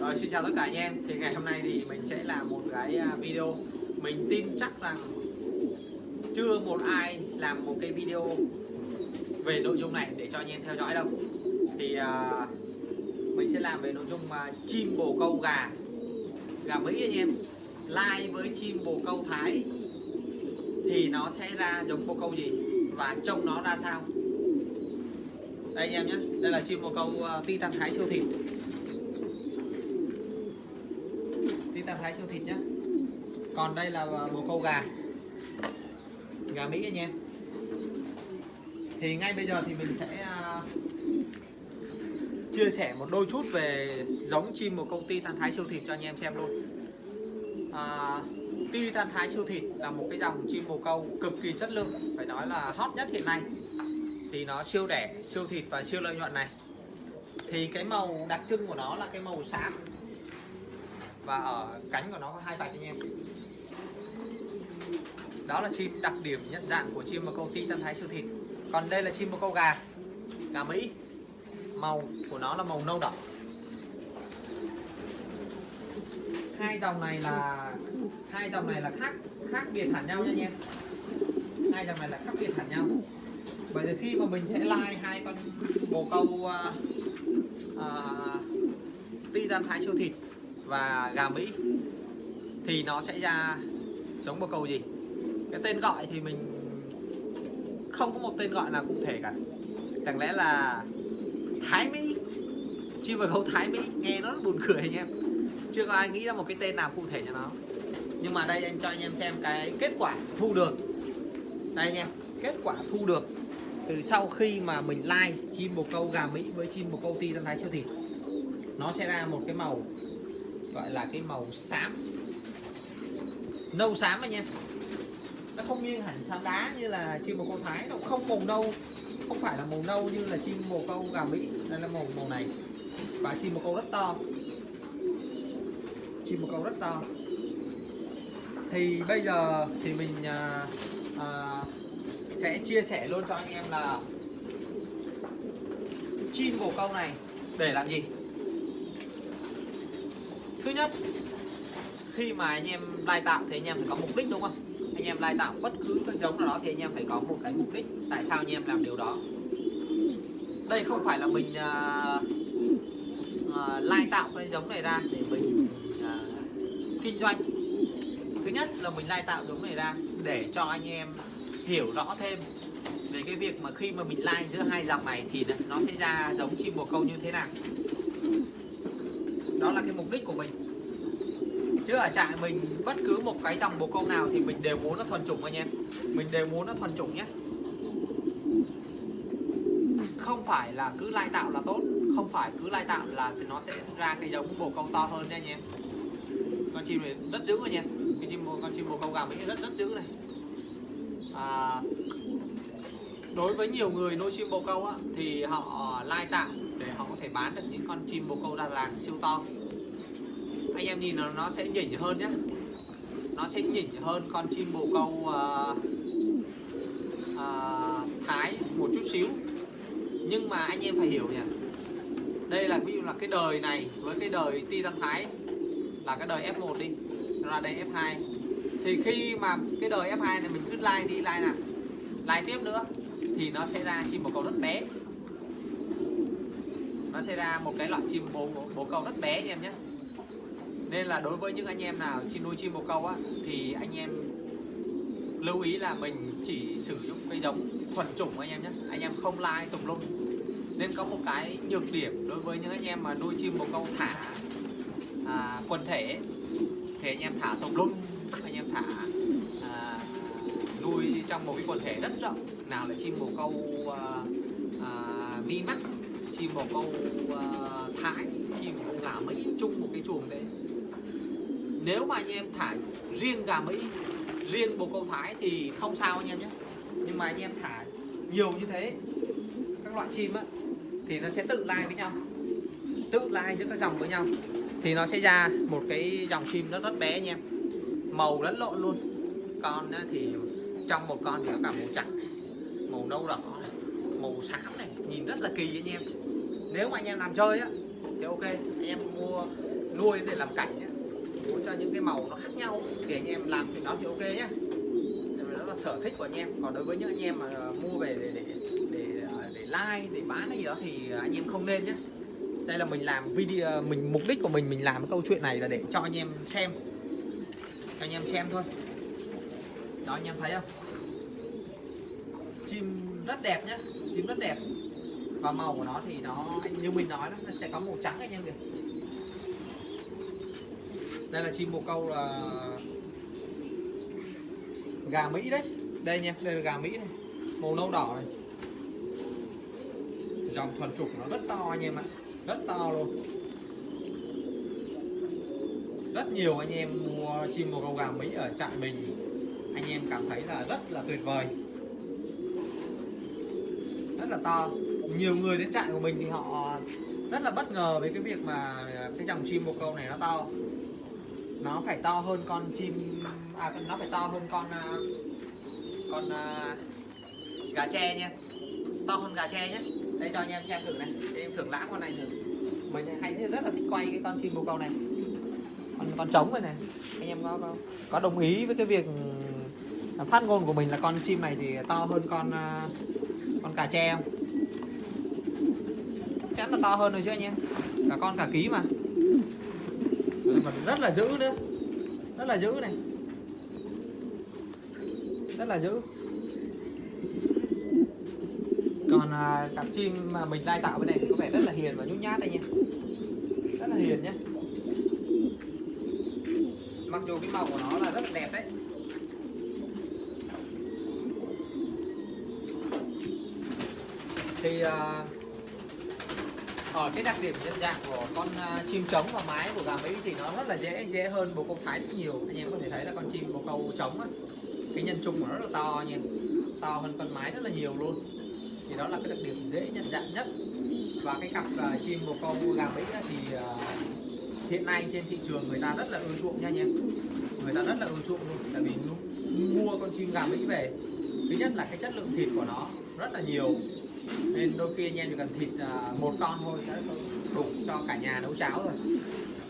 Rồi xin chào tất cả anh em. Thì ngày hôm nay thì mình sẽ làm một cái à, video. Mình tin chắc rằng Chưa một ai làm một cái video Về nội dung này để cho anh em theo dõi đâu. Thì uh, Mình sẽ làm về nội dung uh, chim bồ câu gà. Gà Mỹ anh em. Lai với chim bồ câu Thái. Thì nó sẽ ra giống bồ câu gì Và trông nó ra sao? Đây anh em nhé. Đây là chim bồ câu uh, Titan Thái siêu thịt Titan Thái siêu thịt nhé Còn đây là bồ câu gà. Gà Mỹ anh em. Thì ngay bây giờ thì mình sẽ à, Chia sẻ một đôi chút về giống chim bồ câu Titan Thái siêu thịt cho anh em xem luôn. À, Titan Thái siêu thịt là một cái dòng chim bồ câu cực kỳ chất lượng Phải nói là hot nhất hiện nay. Thì nó siêu đẻ, siêu thịt và siêu lợi nhuận này. Thì cái màu đặc trưng của nó là cái màu xám và ở cánh của nó có hai vạch anh em. Đó là chim đặc điểm nhận dạng của chim bồ câu Titan Thái siêu thịt còn đây là chim bồ câu gà. Gà Mỹ. Màu của nó là màu nâu đỏ. Hai dòng này là hai dòng này là khác khác biệt hẳn nhau nha anh em. Hai dòng này là khác biệt hẳn nhau. Bởi vì khi mà mình sẽ like hai con bồ câu à, à, uh, uh, Titan Thái siêu thịt và gà Mỹ, thì nó sẽ ra giống bồ câu gì? Cái tên gọi thì mình không có một tên gọi nào cụ thể cả. Chẳng lẽ là Thái Mỹ? Chim bồ câu Thái Mỹ, nghe nó buồn cười anh em. Chưa có ai nghĩ ra một cái tên nào cụ thể cho nó. Nhưng mà đây anh cho anh em xem cái kết quả thu được. Đây anh em, kết quả thu được từ sau khi mà mình like chim bồ câu gà Mỹ với chim bồ câu ti thái siêu thịt nó sẽ ra một cái màu gọi là cái màu xám. Nâu xám anh em. Nó không như hẳn xám đá như là chim bồ câu thái nó không màu nâu. Không phải là màu nâu như là chim bồ câu gà mỹ. Đây là màu màu này. Và chim bồ câu rất to. Chim bồ câu rất to. Thì bây giờ thì mình à, à, sẽ chia sẻ luôn cho anh em là chim bồ câu này để làm gì? Thứ nhất khi mà anh em lai tạo thì anh em phải có mục đích đúng không? Anh em lai tạo bất cứ cái giống nào đó thì anh em phải có một cái mục đích tại sao anh em làm điều đó. Đây không phải là mình uh, uh, lai tạo cái giống này ra để mình uh, kinh doanh. Thứ nhất là mình lai tạo giống này ra để cho anh em hiểu rõ thêm về cái việc mà khi mà mình lai giữa hai dòng này thì nó sẽ ra giống chim bồ câu như thế nào đó là cái mục đích của mình. Chứ ở trại mình bất cứ một cái dòng bồ câu nào thì mình đều muốn nó thuần chủng anh em. Mình đều muốn nó thuần chủng nhé. Không phải là cứ lai tạo là tốt không phải cứ lai tạo là nó sẽ ra cái giống bồ câu to hơn nha anh em. Con chim này rất dữ anh em. Cái chim con chim bồ câu gà mỹ rất rất dữ này. À, đối với nhiều người nuôi chim bồ câu á, thì họ lai tạo để họ có thể bán được những con chim bồ câu đà lạt siêu to. Anh em nhìn nó nó sẽ nhỉnh hơn nhé nó sẽ nhỉnh hơn con chim bồ câu uh, uh, thái một chút xíu. Nhưng mà anh em phải hiểu nhỉ. Đây là ví dụ là cái đời này với cái đời titan thái là cái đời f1 đi ra đây f2 thì khi mà cái đời f2 này mình cứ like đi like nào like tiếp nữa thì nó sẽ ra chim bồ câu rất bé nó sẽ ra một cái loại chim bồ, bồ câu rất bé anh em nhé. Nên là đối với những anh em nào chim nuôi chim bồ câu á thì anh em lưu ý là mình chỉ sử dụng cái giống thuần chủng anh em nhé. Anh em không lai tùm lum. Nên có một cái nhược điểm đối với những anh em mà nuôi chim bồ câu thả à, quần thể thì anh em thả tùm lum anh em thả à, nuôi trong một cái quần thể rất rộng. Nào là chim bồ câu à, à, mi mắt chim bồ câu uh, à, thái chim bồ gà mỹ chung một cái chuồng đấy. Nếu mà anh em thả riêng gà mỹ riêng bồ câu thái thì không sao anh em nhé. Nhưng mà anh em thả nhiều như thế các loại chim á thì nó sẽ tự lai với nhau. Tự lai giữa các dòng với nhau. Thì nó sẽ ra một cái dòng chim nó rất bé anh em. Màu lẫn lộn luôn. Con thì trong một con thì có cả màu trắng màu nâu đỏ này, màu xám này nhìn rất là kỳ anh em nếu mà anh em làm chơi á, thì ok, anh em mua nuôi để làm cảnh nhé muốn cho những cái màu nó khác nhau thì anh em làm chuyện đó thì ok nhé đó là sở thích của anh em. Còn đối với những anh em mà mua về để để để để like, để bán hay gì đó thì anh em không nên nhé đây là mình làm video, mình, mục đích của mình mình làm cái câu chuyện này là để cho anh em xem. Cho anh em xem thôi. Đó, anh em thấy không? Chim rất đẹp nhé chim rất đẹp và màu của nó thì nó như mình nói đó, nó sẽ có màu trắng anh em kìa. Đây là chim bồ câu là gà mỹ đấy. Đây nha đây là gà mỹ này. Màu nâu đỏ này. Dòng thuần trục nó rất to anh em ạ. Rất to luôn. Rất nhiều anh em mua chim bồ câu gà mỹ ở trại mình. Anh em cảm thấy là rất là tuyệt vời. Rất là to nhiều người đến trại của mình thì họ rất là bất ngờ với cái việc mà cái dòng chim bồ câu này nó to. Nó phải to hơn con chim à nó phải to hơn con à, con uh, gà tre nha. To hơn gà tre nhé đây cho anh em xem thử này. Để em thưởng lãm con này thử. Mình hay rất là thích quay cái con chim bồ câu này. Con con trống này này. Anh em có, có có đồng ý với cái việc phát ngôn của mình là con chim này thì to hơn con uh, con cà tre không? Chắn là to hơn rồi chứ anh em. Cả con cả ký mà. Ừ, mà rất là dữ nữa. Rất là dữ này. Rất là dữ. Còn à, cặp chim mà mình lai tạo bên này có vẻ rất là hiền và nhút nhát đây nha rất là hiền nhé mặc dù cái màu của nó là rất là đẹp đấy. Thì uh, ở cái đặc điểm nhận dạng của con uh, chim trống và mái của gà mỹ thì nó rất là dễ dễ hơn bồ câu thái rất nhiều. Anh em có thể thấy là con chim bồ câu trống á, cái nhân trung của nó rất là to nha to hơn con mái rất là nhiều luôn. Thì đó là cái đặc điểm dễ nhận dạng nhất. Và cái cặp uh, chim bồ câu gà mỹ thì uh, hiện nay trên thị trường người ta rất là ưa chuộng nha anh em. Người ta rất là ưa chuộng luôn tại vì mua con chim gà mỹ về. Thứ nhất là cái chất lượng thịt của nó rất là nhiều nên đôi khi anh em chỉ cần thịt à, một con thôi đã đủ cho cả nhà nấu cháo rồi.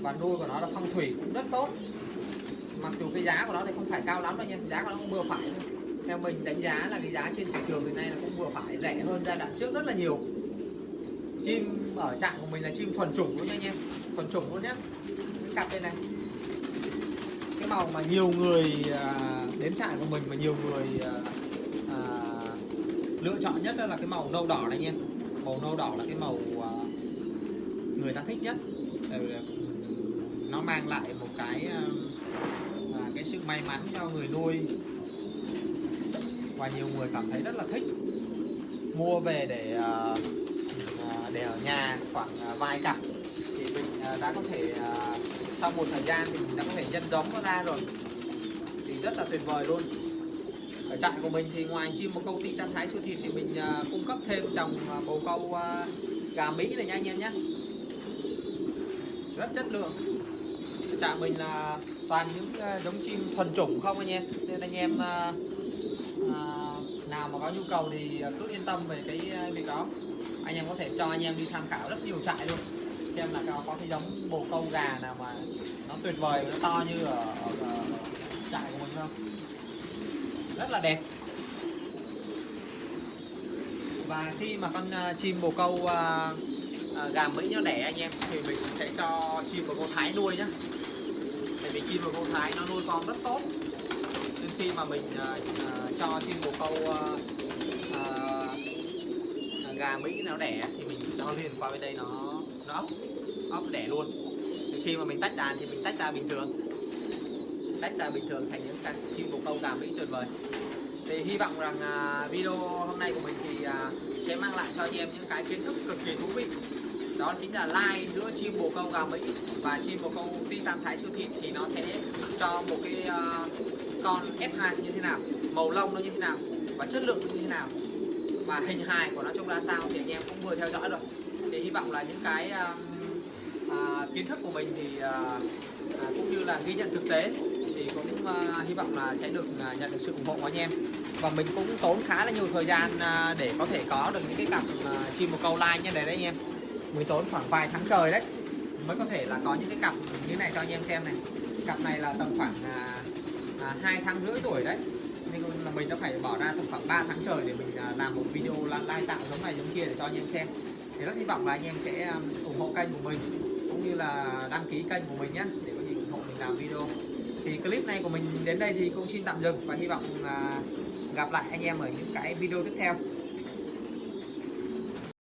Và nuôi của nó là phong thủy cũng rất tốt. Mặc dù cái giá của nó thì không phải cao lắm đâu nha giá của nó cũng vừa phải thôi. Theo mình đánh giá là cái giá trên thị trường hiện nay là cũng vừa phải, rẻ hơn giai đoạn trước rất là nhiều. Chim ở trạng của mình là chim thuần chủng luôn nha anh em, thuần chủng luôn nhé cái cặp bên này. Cái màu mà nhiều người à, đến trại của mình mà nhiều người à, lựa chọn nhất là cái màu nâu đỏ này nha. Màu nâu đỏ là cái màu à, người ta thích nhất. Ờ, nó mang lại một cái à, à, cái sự may mắn cho người nuôi. Và nhiều người cảm thấy rất là thích. Mua về để để ở nhà khoảng vài cặp. Thì mình đã có thể sau một thời gian thì mình đã có thể nhân giống nó ra rồi. Thì rất là tuyệt vời luôn ở trại của mình thì ngoài chim một câu ty tam thái siêu thịt thì mình uh, cung cấp thêm trồng uh, bồ câu uh, gà mỹ này nha anh em nhé. Rất chất lượng. Ở trại mình là toàn những uh, giống chim thuần chủng không anh em. Nên anh em uh, uh, nào mà có nhu cầu thì cứ yên tâm về cái việc đó. Anh em có thể cho anh em đi tham khảo rất nhiều trại luôn. Xem là có, có cái giống bồ câu gà nào mà nó tuyệt vời nó to như ở, ở, ở trại của mình không? Rất là đẹp. Và khi mà con uh, chim bồ câu uh, uh, gà mỹ nó đẻ anh em thì mình sẽ cho chim bồ câu thái nuôi nhá. Tại vì chim bồ câu thái nó nuôi con rất tốt. Nên khi mà mình uh, uh, cho chim bồ câu uh, uh, gà mỹ nó đẻ thì mình cho liền qua bên đây nó nó ốc ốc đẻ luôn. Thì khi mà mình tách đàn thì mình tách ra bình thường tách ra bình thường thành những cái chim bồ câu gà mỹ tuyệt vời. Thì hy vọng rằng à, video hôm nay của mình thì à, sẽ mang lại cho anh em những cái kiến thức cực kỳ thú vị. Đó chính là like giữa chim bồ câu gà mỹ và chim bồ câu ti tam thái siêu thị thì nó sẽ cho một cái uh, con F2 như thế nào màu lông nó như thế nào và chất lượng như thế nào và hình hài của nó trông ra sao thì anh em cũng vừa theo dõi rồi. Thì hy vọng là những cái uh, uh, kiến thức của mình thì uh, uh, cũng như là ghi nhận thực tế cũng uh, hy vọng là sẽ được uh, nhận được sự ủng hộ của anh em. Và mình cũng tốn khá là nhiều thời gian uh, để có thể có được những cái cặp uh, chim một câu like như này đấy anh em. Mình tốn khoảng vài tháng trời đấy mới có thể là có những cái cặp như này cho anh em xem này. Cặp này là tầm khoảng hai uh, 2 tháng rưỡi tuổi đấy. Nên là mình đã phải bỏ ra tầm khoảng 3 tháng trời để mình uh, làm một video like tạo giống này giống kia để cho anh em xem. Thì rất hy vọng là anh em sẽ um, ủng hộ kênh của mình cũng như là đăng ký kênh của mình nhé để có gì ủng hộ mình làm video thì clip này của mình đến đây thì cũng xin tạm dừng và hy vọng là gặp lại anh em ở những cái video tiếp theo.